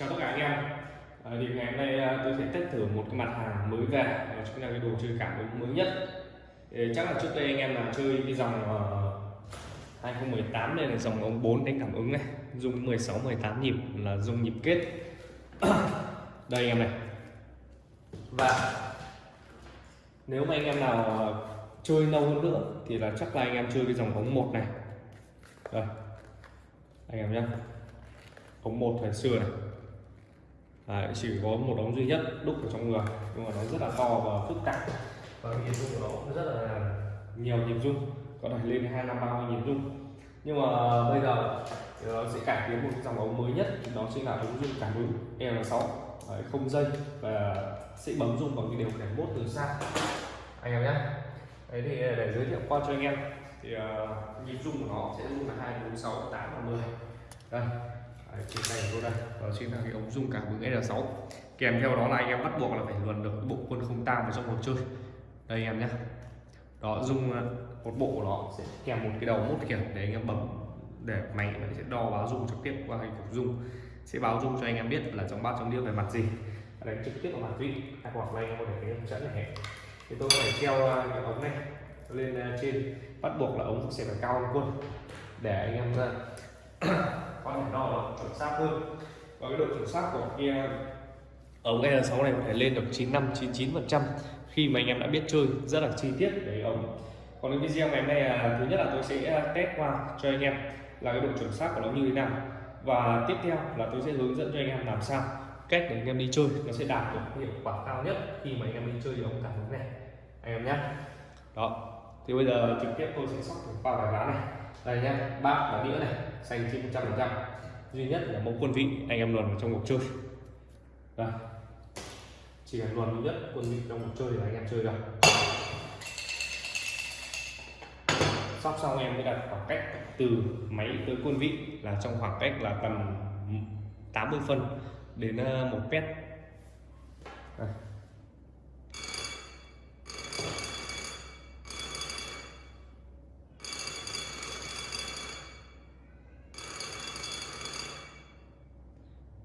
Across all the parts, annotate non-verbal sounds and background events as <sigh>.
chào tất cả anh em. À, thì ngày hôm nay à, tôi sẽ test thử một cái mặt hàng mới về đó chính là cái đồ chơi cảm ứng mới nhất. Thì chắc là trước đây anh em là chơi cái dòng ờ, uh, 2018 đây là dòng ống 4 đánh cảm ứng này dùng 16 18 nhịp là dùng nhịp kết. <coughs> Đây anh em này. Và nếu mà anh em nào ờ, chơi lâu hơn nữa thì là chắc là anh em chơi cái dòng ống một này. Đây anh em nhé ống một thời xưa này. Đấy, chỉ có một ống duy nhất đúc ở trong người. Nhưng mà nó rất là to và phức tạp. Và nhịp rung của nó cũng rất là nhiều nhịp rung có thể lên hai năm ba mươi nhịp rung. Nhưng mà bây giờ nó sẽ cải tiến một dòng ống mới nhất đó chính là ống rung cảm ứng L6 Đấy, không dây và sẽ bấm rung bằng cái điều khiển mốt từ xa. Anh em nhé. Đấy thì để giới thiệu qua cho anh em thì uh, nhịp rung của nó sẽ rung là hai bốn sáu tám và 10 đây Đấy, trên tay của tôi đây. Vâng, đó chính là cái ống dung cảm ứng L6 kèm theo đó là anh em bắt buộc là phải luồn được cái bộ quân không tang vào trong cuộc chơi. Đây anh em nhé đó dung ờ, một bộ của nó sẽ kèm một cái đầu mút kiểu để anh em bấm để máy nó sẽ đo báo dung trực tiếp qua cái cục dung. Sẽ báo dung cho anh em biết là trong bát trong đĩa về mặt gì. Đánh trực tiếp vào mặt vị hoặc là anh em có thể cái hướng dẫn này thì tôi có thể treo ờ, cái ống này lên ờ, trên. Bắt buộc là ống sẽ phải cao hơn quân. Để anh em có thể đo được chuẩn xác hơn. Và cái độ chuẩn xác của kia ống L6 này có thể lên được 95 99% khi mà anh em đã biết chơi, rất là chi tiết về ống còn cái video ngày hôm nay là thứ nhất là tôi sẽ à, test qua cho anh em là cái độ chuẩn xác của nó như thế nào. Và tiếp theo là tôi sẽ hướng dẫn cho anh em làm sao cách để anh em đi chơi. Nó sẽ đạt được hiệu quả cao nhất khi mà anh em đi chơi ống cảm ứng này. Anh em nhé. Đó. Thì bây giờ trực tiếp tôi sẽ sóc qua bài ván này đây nhé bát và đĩa này, xanh chín trăm phần trăm. Duy nhất là mẫu quân vị, anh em luồn vào trong cuộc chơi. Đây chỉ cần luồn duy nhất quân vị trong cuộc chơi là anh em chơi được. Sóc xong em mới đặt khoảng cách từ máy tới quân vị là trong khoảng cách là tầm 80 phân đến ờ, một mét. Đây.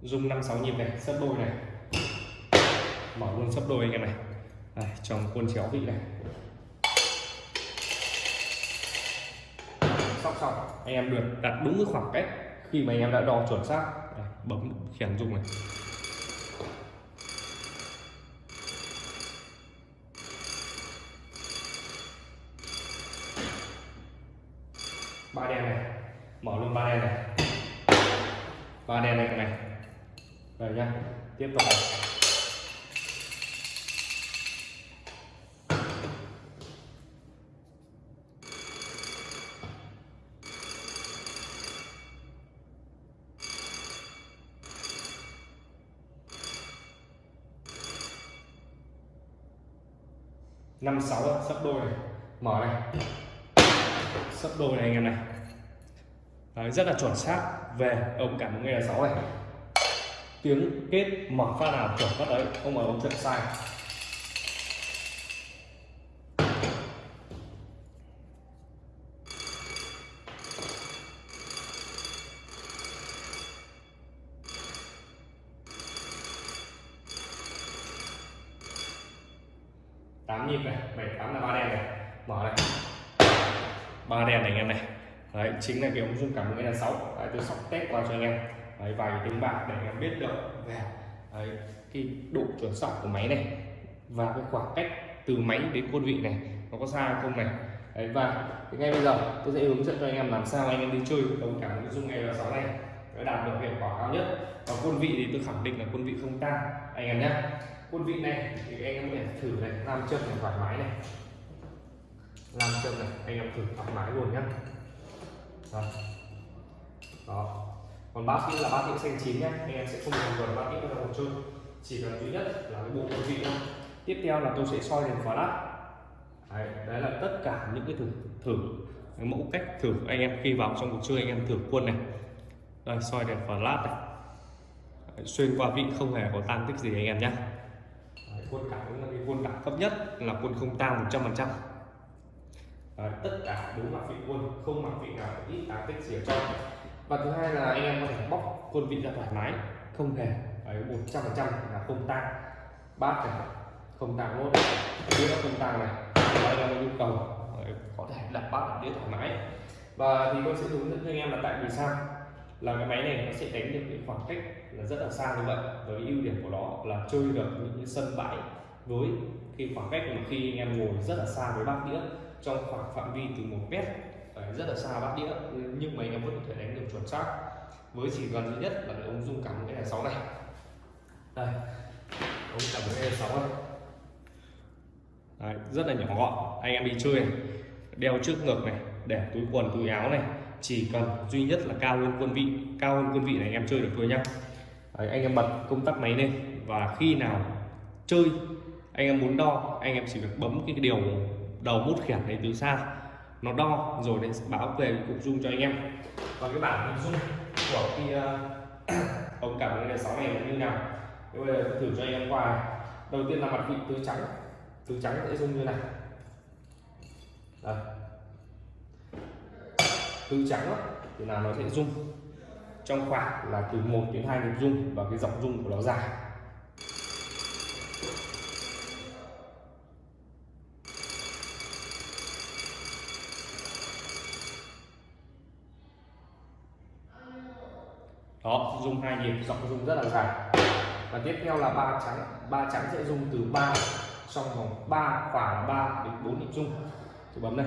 Rung năm sáu nhịp này sấp đôi này. Mở luôn sấp đôi anh em này. Đây, trong quân chéo vị này. Sóc xong. Anh em được đặt đúng cái khoảng cách khi mà anh em đã đo chuẩn xác. Đây, bấm khiển rung này. Ba đen này. Mở luôn ba đen này. Ba đen này này rồi nha tiếp tục. Năm sáu sắp đôi này. Mở này sắp đôi này anh em này. Đấy, rất là chuẩn xác. Về ống cảm ứng nghe là sáu này tiếng kết mở phát nào chuẩn phát đấy. Không mở ống chuẩn sai. Tám nhịp này, bảy, tám là ba đen này. Mở này. Ba đen này anh em này. Đấy, chính là cái ống dung cảm ứng là sáu. Tôi sóc test qua cho anh em đấy, vài cái tiếng bạc để em biết được về đấy, cái độ chuẩn xác của máy này và cái khoảng cách từ máy đến quân vị này nó có xa không này. Đấy, và thì ngay bây giờ tôi sẽ hướng dẫn cho anh em làm sao anh em đi chơi ống cảm nội dung L6 này. Để đạt được hiệu quả cao nhất. Và quân vị thì tôi khẳng định là quân vị không tan anh em nhé quân vị này thì anh em có thể thử này làm chân này thoải mái này. Làm chân này anh em thử thoải mái luôn nhé đó. đó còn bát đĩa là bát đĩa xanh chín nhé anh em sẽ không cần cần bát đĩa ra cuộc chơi chỉ cần duy nhất là cái bộ quân vị thôi. Tiếp theo là tôi sẽ soi đèn flash đấy, đấy là tất cả những cái thử thử cái mẫu cách thử anh em. Khi vào trong cuộc chơi anh em thử quân này. Đây soi đèn flash này. Đấy, xuyên qua vị không hề có tan tích gì anh em nhé quân cảm cũng là cái quân đẳng cấp nhất là quân không tang 100 phần trăm. Tất cả đúng mặt vị quân không mặt vị nào ít tán tích gì ở trong và thứ hai là anh em có thể bóc quân vị ra thoải mái. Không hề ấy một trăm phần trăm là không tang. Bát này không tang luôn. Đĩa không tang này. Đây là nhu cầu. Đấy, có thể đặt bát đặt đĩa thoải mái. Và thì tôi sẽ hướng dẫn cho anh em là tại vì sao? Là cái máy này nó sẽ đánh được cái khoảng cách là rất là xa như vậy. Với ưu điểm của nó là chơi được những sân bãi với cái khoảng cách mà khi anh em ngồi rất là xa với bát đĩa trong khoảng phạm vi từ một mét rất là xa bát đĩa nhưng mà anh em vẫn có thể đánh được chuẩn xác. Với chỉ cần duy nhất là cái ống dung cảm cái này sáu này. Đây ống cảm cái này sáu này. Đấy, rất là nhỏ gọn. Anh em đi chơi này đeo trước ngực này để túi quần túi áo này. Chỉ cần duy nhất là cao hơn quân vị cao hơn quân vị này anh em chơi được thôi nhá. Đấy, anh em bật công tắc máy lên. Và khi nào chơi anh em muốn đo anh em chỉ việc bấm cái điều đầu mút khiển này từ xa nó đo rồi để báo về cục dung cho anh em. Còn cái bản hình dung của cái ờ, <coughs> uh, ống cảm cái sáu này là như nào? Bây giờ thử cho anh em qua đầu tiên là mặt vị tứ trắng. Tứ trắng sẽ dung như này đây. Tứ trắng đó, thì là nó sẽ dung. Trong khoảng là từ 1 đến 2 nhịp dung và cái dọc dung của nó dài. Đó dùng hai nhịp dọc dùng rất là dài. Và tiếp theo là ba trắng ba trắng sẽ dùng từ 3 trong vòng 3 khoảng 3 đến 4 nhịp dung thì bấm này.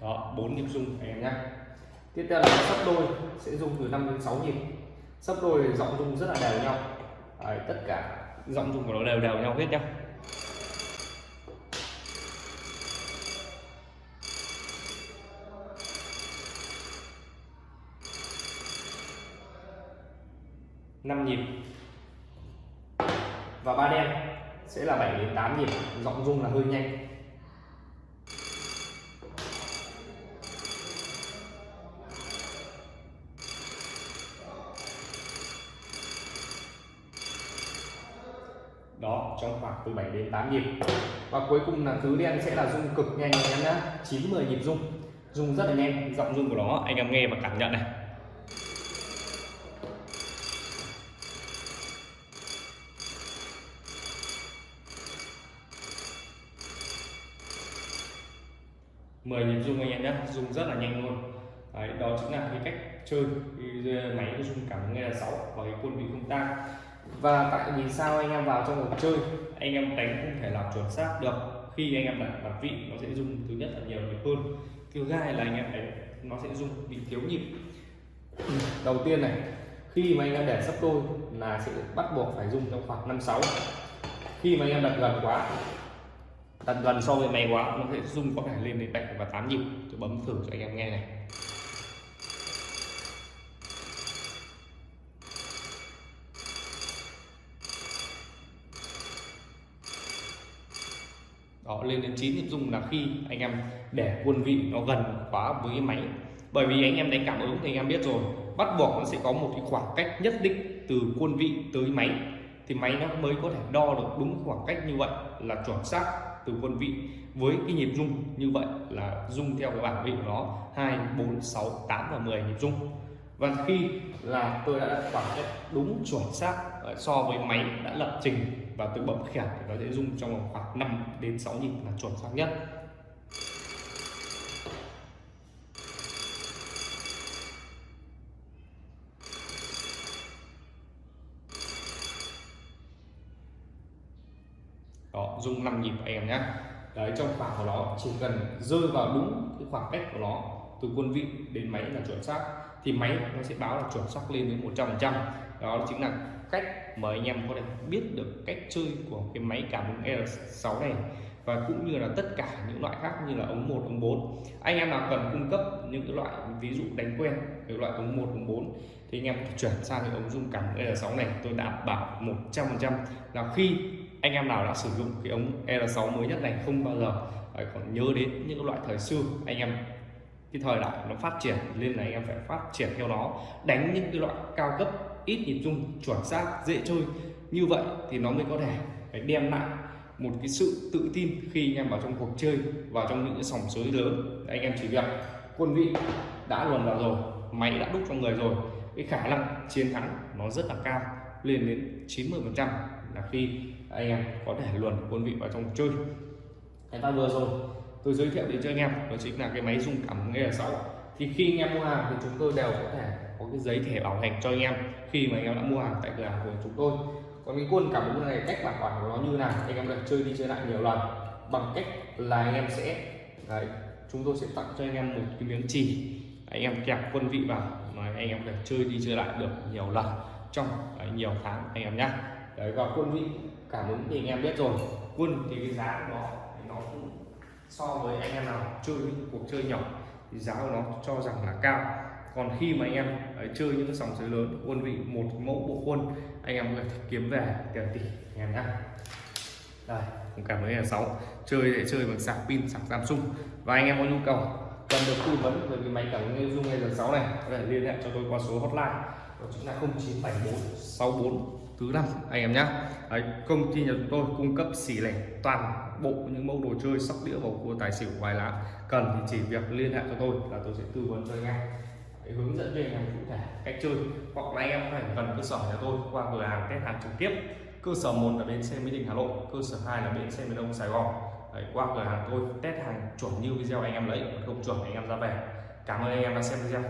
Đó bốn nhịp dung anh em nhé. Tiếp theo là sấp đôi sẽ dùng từ 5 đến 6 nhịp. Sấp đôi giọng dung rất là đều nhau. Đấy, tất cả giọng dung của nó đều đều nhau hết nhá 5 nhịp. Và ba đen sẽ là 7 đến 8 nhịp, giọng rung là hơi nhanh. Đó, trong khoảng từ 7 đến 8 nhịp. Và cuối cùng là tứ đen sẽ là rung cực nhanh anh em nhá. 9 10 nhịp rung. Rung rất là nhanh, giọng rung của nó, anh em nghe và cảm nhận này mười nhịp rung anh em nhé rất là nhanh luôn. Đấy, đó chính là cái cách chơi cái ờ, máy rung cảm nghe là sáu và cái quân vị không tăng và tại vì sao anh em vào trong cuộc chơi anh em đánh không thể làm chuẩn xác được. Khi anh em đặt đặt vị nó sẽ rung thứ nhất là nhiều nhịp hơn. Thứ hai là anh em đánh nó sẽ rung bị thiếu nhịp. <clears throat> Đầu tiên này khi mà anh em để sắp đôi là sẽ bắt buộc phải dùng trong khoảng năm sáu. Khi mà anh em đặt gần quá tận gần so với máy quá, nó sẽ rung có thể lên đến 7 và 8 nhịp. Tôi bấm thử cho anh em nghe này. Đó, lên đến 9 nhịp rung là khi anh em để quân vị nó gần quá với cái máy. Bởi vì anh em đánh cảm ứng thì anh em biết rồi, bắt buộc nó sẽ có một cái khoảng cách nhất định từ quân vị tới máy thì máy nó mới có thể đo được đúng khoảng cách như vậy là chuẩn xác từ quân vị với cái nhịp rung như vậy là rung theo cái bảng vị của nó 2 4 6 8 và 10 nhịp rung. Và khi là tôi đã đặt khoảng cách đúng chuẩn xác ờ, so với máy đã lập trình và tôi bấm khiển thì nó sẽ rung trong khoảng 5 đến 6 nhịp là chuẩn xác nhất đó rung 5 nhịp em nhé. Đấy trong khoảng của nó chỉ cần rơi vào đúng cái khoảng cách của nó từ quân vị đến máy là chuẩn xác. Thì máy nó sẽ báo là chuẩn xác lên đến 100 phần trăm. Đó chính là cách mà anh em có thể biết được cách chơi của cái máy cảm ứng R6 này. Và cũng như là tất cả những loại khác như là ống 1, ống 4 anh em nào cần cung cấp những cái loại ví dụ đánh quen cái loại ống 1, ống 4 thì anh em chuyển sang cái ống dung cảm R6 này tôi đảm bảo 100% là khi anh em nào đã sử dụng cái ống R6 mới nhất này không bao giờ, phải còn nhớ đến những loại thời xưa. Anh em, cái thời đại nó phát triển, nên là anh em phải phát triển theo nó. Đánh những cái loại cao cấp, ít nhịp dung chuẩn xác, dễ chơi, như vậy thì nó mới có thể phải đem lại một cái sự tự tin khi anh em vào trong cuộc chơi vào trong những cái sòng sới lớn. Anh em chỉ việc, quân vị đã luồn vào rồi, máy đã đúc trong người rồi, cái khả năng chiến thắng nó rất là cao, lên đến 90 phần trăm là khi anh em có thể luồn quân vị vào trong chơi. Cái ta vừa rồi tôi giới thiệu đến cho anh em đó chính là cái máy rung cảm nghe là sáu thì khi anh em mua hàng thì chúng tôi đều có thể có cái giấy thẻ bảo hành cho anh em khi mà anh em đã mua hàng tại cửa hàng của chúng tôi. Còn cái quân cảm ứng này cách bảo quản của nó như nào anh em được chơi đi chơi lại nhiều lần. Bằng cách là anh em sẽ đấy, chúng tôi sẽ tặng cho anh em một cái miếng chỉ. Anh em kẹp quân vị vào mà anh em được chơi đi chơi lại được nhiều lần trong đấy, nhiều tháng anh em nhé đấy và quân vị cảm ứng thì anh em biết rồi. Quân thì cái giá của nó thì nó cũng so với anh em nào chơi những cuộc chơi nhỏ thì giá của nó cho rằng là cao. Còn khi mà anh em ấy, chơi những cái sòng sới lớn quân vị một mẫu bộ quân anh em có thể kiếm về tiền tỷ anh em nhé đây cũng cảm ơn là sáu. Chơi để chơi bằng sạc pin sạc Samsung. Và anh em có nhu cầu cần được tư vấn về cái máy cảm ứng dung hay giờ sáu này có thể liên hệ cho tôi qua số hotline. Đó chính là 0974 64 thứ năm anh em nhé Đấy, công ty nhà chúng tôi cung cấp xỉ lẻ toàn bộ những mẫu đồ chơi sóc đĩa bầu cua tài xỉu bài lá. Cần thì chỉ việc liên hệ cho tôi là tôi sẽ tư vấn cho anh em. Để hướng dẫn cho anh em cụ thể cách chơi. Hoặc là anh em phải cần cơ sở nhà tôi qua cửa hàng test hàng trực tiếp. Cơ sở một là bến xe mỹ đình hà nội cơ sở 2 là bến xe miền đông sài gòn. Đấy, qua cửa hàng tôi test hàng chuẩn như video anh em lấy không chuẩn anh em ra về. Cảm ơn anh em đã xem video.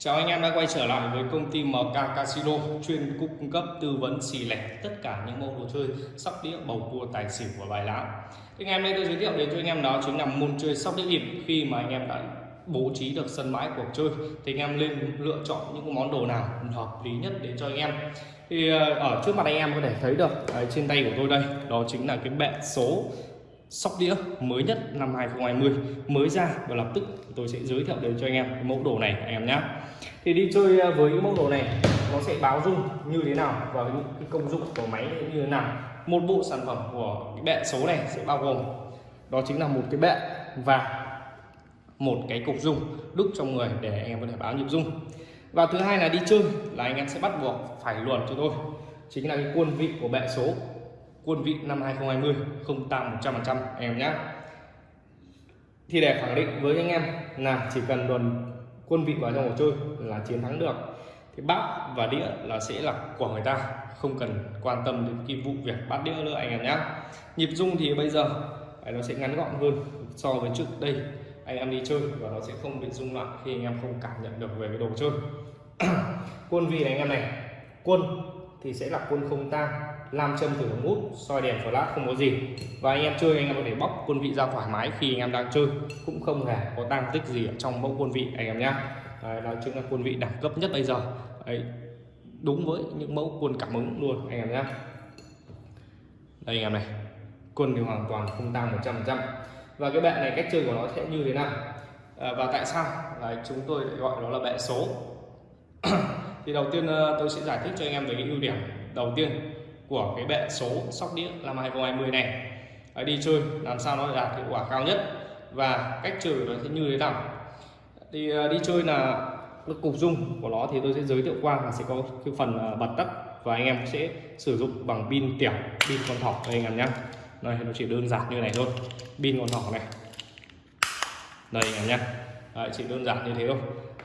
Chào anh em đã quay trở lại với công ty MK Casino chuyên cung cấp tư vấn xì lẻ tất cả những môn đồ chơi sóc đĩa bầu cua tài xỉu và bài lá. Thì ngày hôm nay tôi giới thiệu đến cho anh em đó chính là môn chơi sóc đĩa bịp khi mà anh em đã bố trí được sân bãi cuộc chơi thì anh em nên lựa chọn những món đồ nào hợp lý nhất đến cho anh em. Thì ờ, ở trước mặt anh em có thể thấy được đấy, trên tay của tôi đây đó chính là cái bệ số sóc đĩa mới nhất năm 2020 mới ra và lập tức tôi sẽ giới thiệu đến cho anh em cái mẫu đồ này anh em nhé thì đi chơi à, với cái mẫu đồ này, nó sẽ báo dung như thế nào và những cái công dụng của máy như thế nào? Một bộ sản phẩm của cái bệ số này sẽ bao gồm, đó chính là một cái bệ và một cái cục dung đúc trong người để anh em có thể báo nhịp dung. Và thứ hai là đi chơi là anh em sẽ bắt buộc phải luồn cho tôi, chính là cái quân vị của bệ số quân vị năm 2020 không tăng 100% anh em nhé thì để khẳng định với anh em là chỉ cần luồn quân vị vào trong cuộc chơi là chiến thắng được, thì bát và đĩa là sẽ là của người ta, không cần quan tâm đến cái vụ việc bát đĩa nữa anh em nhé nhịp dung thì bây giờ nó sẽ ngắn gọn hơn so với trước đây. Anh em đi chơi và nó sẽ không bị rung loạn khi anh em không cảm nhận được về cái đồ chơi. <clears throat> Quân vị này anh em này, quân thì sẽ là quân không tang nam châm thử ống hút soi đèn flash không có gì. Và anh em chơi anh em có thể bóc quân vị ra thoải mái khi anh em đang chơi. Cũng không hề có tăng tích gì ở trong mẫu quân vị anh em nhé đó chính là quân vị đẳng cấp nhất bây giờ. Đấy, đúng với những mẫu quân cảm ứng luôn anh em nhé đây anh em này. Quân thì hoàn toàn không tăng 100% và cái bệ này cách chơi của nó sẽ như thế nào? À, và tại sao? Là chúng tôi gọi nó là bệ số. <clears throat> Thì đầu tiên ờ, tôi sẽ giải thích cho anh em về cái ưu điểm. Đầu tiên của cái bệ số sóc đĩa năm 2020 này. Đấy, đi chơi làm sao nó đạt hiệu quả cao nhất và cách chơi nó sẽ như thế nào. Thì à, đi chơi là cái cục dung của nó thì tôi sẽ giới thiệu qua là sẽ có cái phần à, bật tắt và anh em sẽ sử dụng bằng pin tiểu pin con thỏ đây anh em nhé đây nó chỉ đơn giản như này thôi. Pin con thỏ này. Đây anh em nhé Đấy, chỉ đơn giản như thế thôi.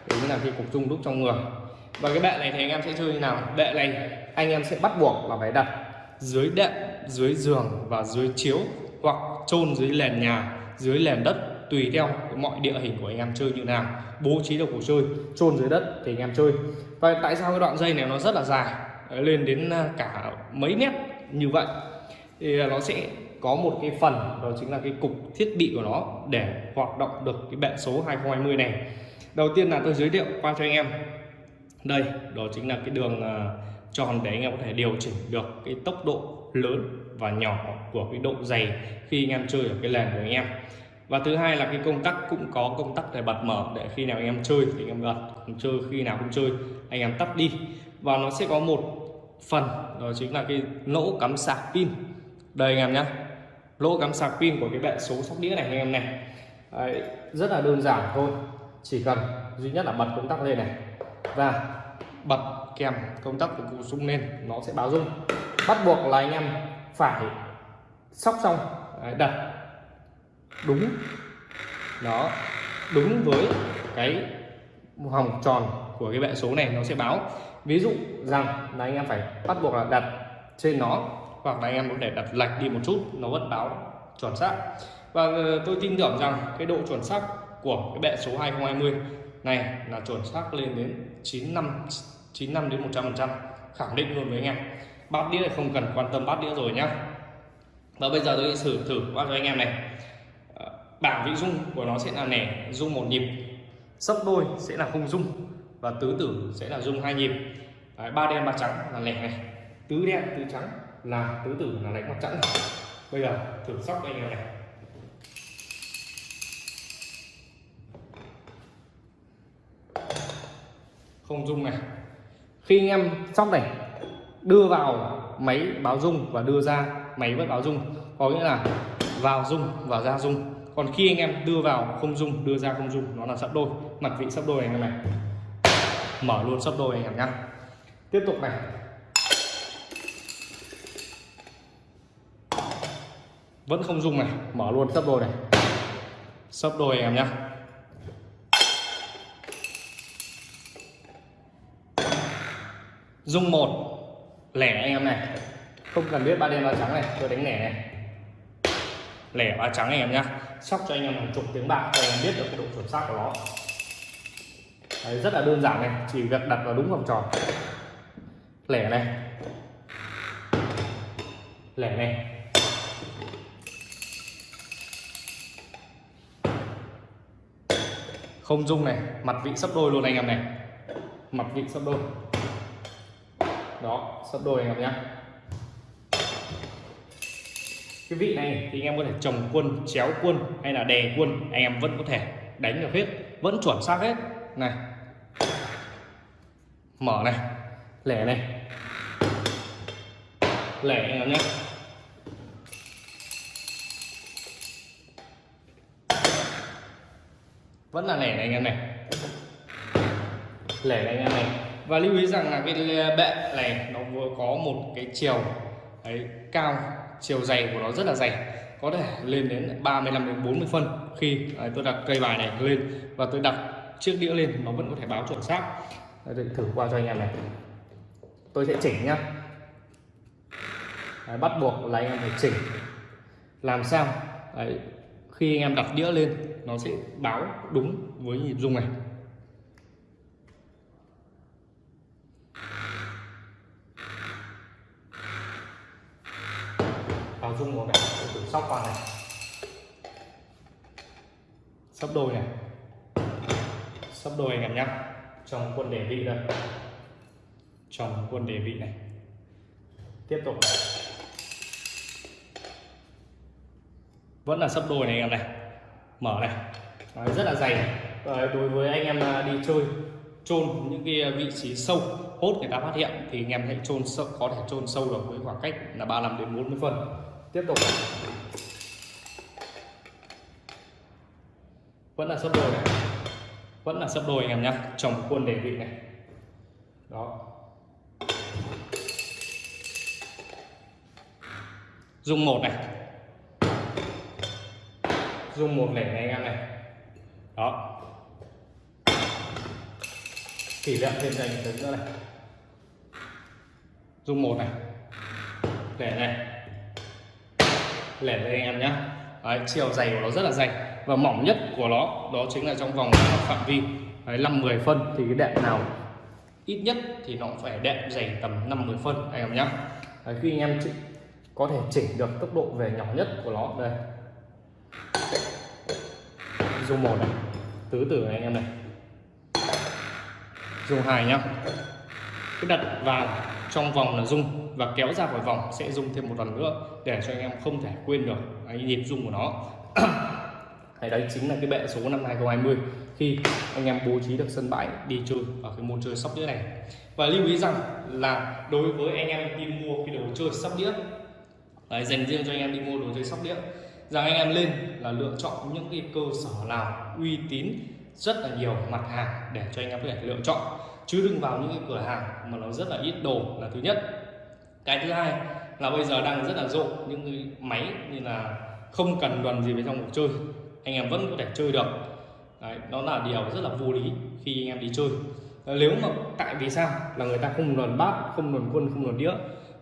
Đấy là cái cục dung đúc trong người. Và cái bệ này thì anh em sẽ chơi như nào? Bệ này anh em sẽ bắt buộc là phải đặt dưới đệm dưới giường và dưới chiếu hoặc chôn dưới nền nhà dưới nền đất tùy theo mọi địa hình của anh em chơi như nào. Bố trí được cuộc chơi chôn dưới đất thì anh em chơi. Và tại sao cái đoạn dây này nó rất là dài lên đến à, cả mấy mét như vậy? Thì à, nó sẽ có một cái phần đó chính là cái cục thiết bị của nó để hoạt động được cái bệ số 2020 này. Đầu tiên là tôi giới thiệu qua cho anh em. Đây đó chính là cái đường uh, tròn để anh em có thể điều chỉnh được cái tốc độ lớn và nhỏ của cái độ dày khi anh em chơi ở cái làn của anh em. Và thứ hai là cái công tắc cũng có công tắc để bật mở để khi nào anh em chơi thì anh em bật không chơi khi nào không chơi anh em tắt đi. Và nó sẽ có một phần đó chính là cái lỗ cắm sạc pin. Đây anh em nhé lỗ cắm sạc pin của cái bệ số sóc đĩa này anh em này. Đấy, rất là đơn giản thôi chỉ cần duy nhất là bật công tắc lên này. Và bật kèm công tắc của cụ rung lên, nó sẽ báo rung bắt buộc là anh em phải sóc xong. Đặt đúng, đó, đúng với cái vòng tròn của cái bệ số này, nó sẽ báo. Ví dụ rằng là anh em phải bắt buộc là đặt trên nó, hoặc là anh em có thể đặt lệch đi một chút, nó vẫn báo chuẩn xác. Và ờ, tôi tin tưởng rằng cái độ chuẩn xác của cái bệ số 2020 này là chuẩn xác lên đến 95 95 đến 100 phần trăm. Khẳng định luôn với anh em. Bát đĩa không cần quan tâm bát đĩa rồi nhá. Và bây giờ tôi sẽ thử thử bát cho anh em này. Ờ, bảng vị dung của nó sẽ là nẻ dung một nhịp. Sấp đôi sẽ là không dung. Và tứ tử sẽ là dung hai nhịp. Đấy, ba đen ba trắng là lẻ này. Tứ đen tứ trắng là tứ tử là đánh mặt trắng bây giờ thử sóc anh em này. Không dung này khi anh em sóc này đưa vào máy báo dung và đưa ra máy vẫn báo dung có nghĩa là vào dung và ra dung còn khi anh em đưa vào không dung đưa ra không dung nó là sấp đôi, mặt vị sấp đôi anh em này. Mở luôn sấp đôi anh em nhá. Tiếp tục này. Vẫn không dung này, mở luôn sấp đôi này. Sấp đôi anh em nhá. Dung một. Lẻ anh em này. Không cần biết ba đen ba trắng này tôi đánh lẻ này. Lẻ ba trắng anh em nhá. Sóc cho anh em hàng chục tiếng bạc cho anh em biết được cái độ chuẩn xác của nó. Đấy, rất là đơn giản này chỉ việc đặt vào đúng vòng tròn. Lẻ này. Lẻ này. Không dung này mặt vị sấp đôi luôn anh em này. Mặt vị sấp đôi đó sấp đôi anh em nhé. Cái vị này thì anh em có thể trồng quân, chéo quân hay là đè quân, anh em vẫn có thể đánh được hết, vẫn chuẩn xác hết. Này. Mở này, lẻ này. Lẻ anh em nhé. Vẫn là lẻ này anh em này. Lẻ này anh em này và lưu ý rằng là cái bệ này nó vừa có một cái chiều ấy, cao chiều dày của nó rất là dày. Có thể lên đến 35 đến 40 phân khi ấy, tôi đặt cây bài này lên. Và tôi đặt chiếc đĩa lên nó vẫn có thể báo chuẩn xác. Đấy, thử qua cho anh em này. Tôi sẽ chỉnh nhá. Đấy, bắt buộc là anh em phải chỉnh. Làm sao? Đấy, khi anh em đặt đĩa lên nó sẽ báo đúng với nhịp rung này. Vào rung một này thử sóc con này. Sắp đôi này. Sắp đôi anh em nhé trong quân đề vị đây trong quân đề vị này. Tiếp tục. Này. vẫn là sắp đôi này anh em này. Mở này. Đấy, rất là dày. Đấy, đối với anh em à, đi chơi chôn những cái à, vị trí sâu hốt người ta phát hiện thì anh em hãy chôn sâu có thể chôn sâu được với khoảng cách là 35 đến 40 phân tiếp tục. Vẫn là sấp đôi này. Vẫn là sấp đôi anh em nhé trong quân đề vị này. Đó. Dùng một này. Dùng một lẻ này anh em này. Đó. Kỷ niệm thêm dành tính nữa này. Dùng một này. Lẻ này lẻ với anh em nhé Đấy, chiều dày của nó rất là dày. Và mỏng nhất của nó đó chính là trong vòng phạm vi. Đấy, 5-10 phân thì cái đệm nào ít nhất thì nó cũng phải đệm dày tầm 50 phân anh em nhé Đấy, khi anh em có thể chỉnh được tốc độ về nhỏ nhất của nó. Đây. Dùng một này. Tứ tử này anh em này. Dùng hai nhá. Cái đặt vào trong vòng là dung và kéo ra khỏi vòng sẽ dung thêm một lần nữa để cho anh em không thể quên được cái nhịp dung của nó. <clears throat> Hay đấy chính là cái bệ số năm 2020 khi anh em bố trí được sân bãi đi chơi ở cái môn chơi sóc đĩa này. Và lưu ý rằng là đối với anh em đi mua cái đồ chơi sóc đĩa đấy, dành riêng cho anh em đi mua đồ chơi sóc đĩa rằng anh em lên là lựa chọn những cái cơ sở nào uy tín rất là nhiều mặt hàng để cho anh em có thể lựa chọn chứ đừng vào những cái cửa hàng mà nó rất là ít đồ là thứ nhất. Cái thứ hai là bây giờ đang rất là rộ những cái máy như là không cần đoàn gì với trong cuộc chơi. Anh em vẫn có thể chơi được. Đấy, đó là điều rất là vô lý khi anh em đi chơi. Ờ, nếu mà tại vì sao? Là người ta không đoàn bát không đoàn quân không đoàn đĩa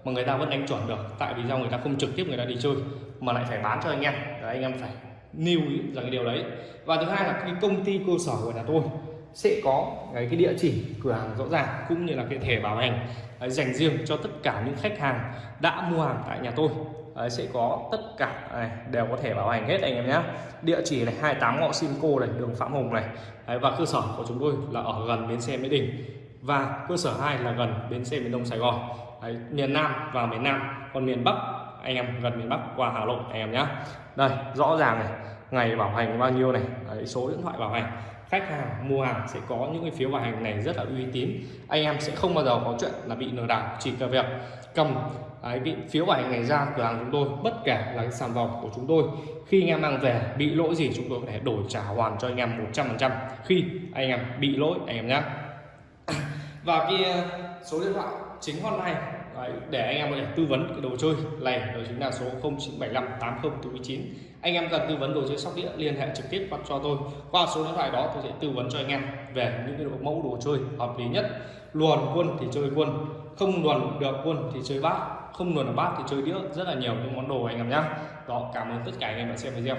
mà người ta vẫn đánh chuẩn được. Tại vì sao người ta không trực tiếp người ta đi chơi mà lại phải bán cho anh em. Đấy, anh em phải lưu ý rằng cái điều đấy. Và thứ hai là cái công ty cơ sở của nhà tôi sẽ có cái, cái địa chỉ cửa hàng rõ ràng cũng như là cái thẻ bảo hành à, dành riêng cho tất cả những khách hàng đã mua hàng tại nhà tôi. Đấy, sẽ có tất cả này, đều có thể bảo hành hết anh em nhé. Địa chỉ này 28 ngõ Simcoe này đường Phạm Hùng này. Đấy, và cơ sở của chúng tôi là ở gần bến xe Mỹ Đình. Và cơ sở 2 là gần bến xe miền Đông Sài Gòn. Đấy, miền Nam và miền Nam còn miền Bắc anh em gần miền Bắc qua Hà Nội anh em nhé. Đây rõ ràng này ngày bảo hành bao nhiêu này? Đấy, số điện thoại bảo hành khách hàng mua hàng sẽ có những cái phiếu bảo hành này rất là uy tín. Anh em sẽ không bao giờ có chuyện là bị lừa đảo, chỉ cần việc cầm cái phiếu bảo hành này ra cửa hàng chúng tôi, bất kể là cái sản phẩm của chúng tôi. Khi anh em mang về, bị lỗi gì chúng tôi có thể đổi trả hoàn cho anh em 100% khi anh em bị lỗi, anh em nhé. Và cái số điện thoại chính hotline Đấy, để anh em có thể tư vấn cái đồ chơi. Này đó chính là số 0975 80 49 anh em cần tư vấn đồ chơi sóc đĩa liên hệ trực tiếp cho tôi. Qua số điện thoại đó tôi sẽ tư vấn cho anh em về những cái độ mẫu đồ chơi hợp lý nhất. Luồn quân thì chơi quân không luồn được quân thì chơi bát không luồn được bát thì chơi đĩa rất là nhiều những món đồ anh em nhé đó cảm ơn tất cả anh em đã xem video.